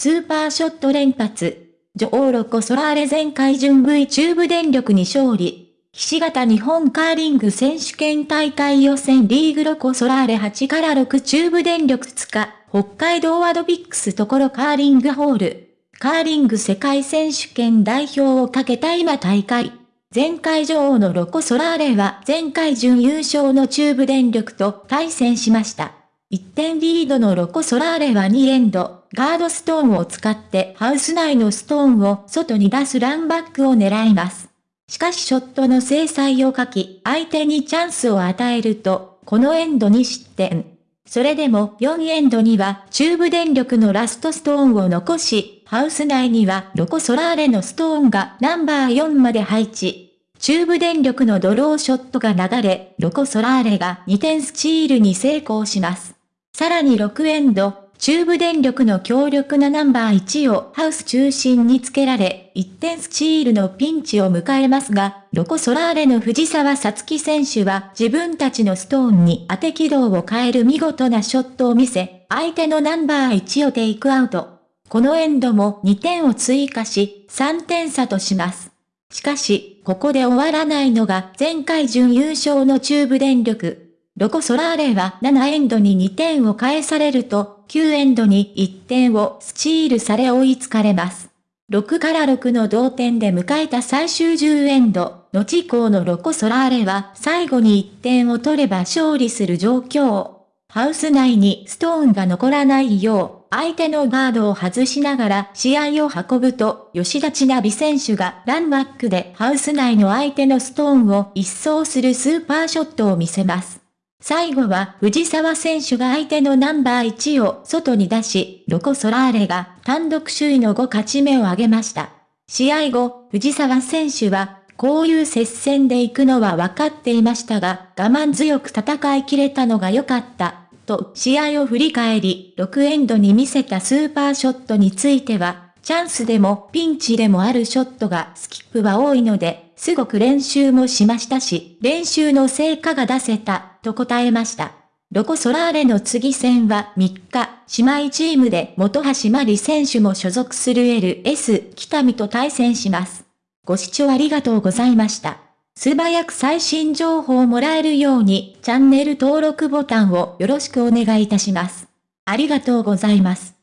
スーパーショット連発。女王ロコ・ソラーレ前回準 V 中部電力に勝利。ひし形日本カーリング選手権大会予選リーグロコ・ソラーレ8から6中部電力2日、北海道アドビックスところカーリングホール。カーリング世界選手権代表をかけた今大会。前回女王のロコ・ソラーレは前回準優勝の中部電力と対戦しました。1点リードのロコ・ソラーレは2エンド、ガードストーンを使ってハウス内のストーンを外に出すランバックを狙います。しかしショットの制裁を書き、相手にチャンスを与えると、このエンドに失点。それでも4エンドには中部電力のラストストーンを残し、ハウス内にはロコ・ソラーレのストーンがナンバー4まで配置。中部電力のドローショットが流れ、ロコ・ソラーレが2点スチールに成功します。さらに6エンド、中部電力の強力なナンバー1をハウス中心につけられ、1点スチールのピンチを迎えますが、ロコソラーレの藤沢さつき選手は自分たちのストーンに当て軌道を変える見事なショットを見せ、相手のナンバー1をテイクアウト。このエンドも2点を追加し、3点差とします。しかし、ここで終わらないのが前回準優勝の中部電力。ロコ・ソラーレは7エンドに2点を返されると、9エンドに1点をスチールされ追いつかれます。6から6の同点で迎えた最終10エンド、後降のロコ・ソラーレは最後に1点を取れば勝利する状況。ハウス内にストーンが残らないよう、相手のガードを外しながら試合を運ぶと、吉田千奈美選手がランバックでハウス内の相手のストーンを一掃するスーパーショットを見せます。最後は藤沢選手が相手のナンバー1を外に出し、ロコ・ソラーレが単独首位の5勝ち目を挙げました。試合後、藤沢選手は、こういう接戦で行くのは分かっていましたが、我慢強く戦い切れたのが良かった、と試合を振り返り、6エンドに見せたスーパーショットについては、チャンスでもピンチでもあるショットがスキップは多いので、すごく練習もしましたし、練習の成果が出せた、と答えました。ロコ・ソラーレの次戦は3日、姉妹チームで元橋真理選手も所属する LS 北見と対戦します。ご視聴ありがとうございました。素早く最新情報をもらえるようにチャンネル登録ボタンをよろしくお願いいたします。ありがとうございます。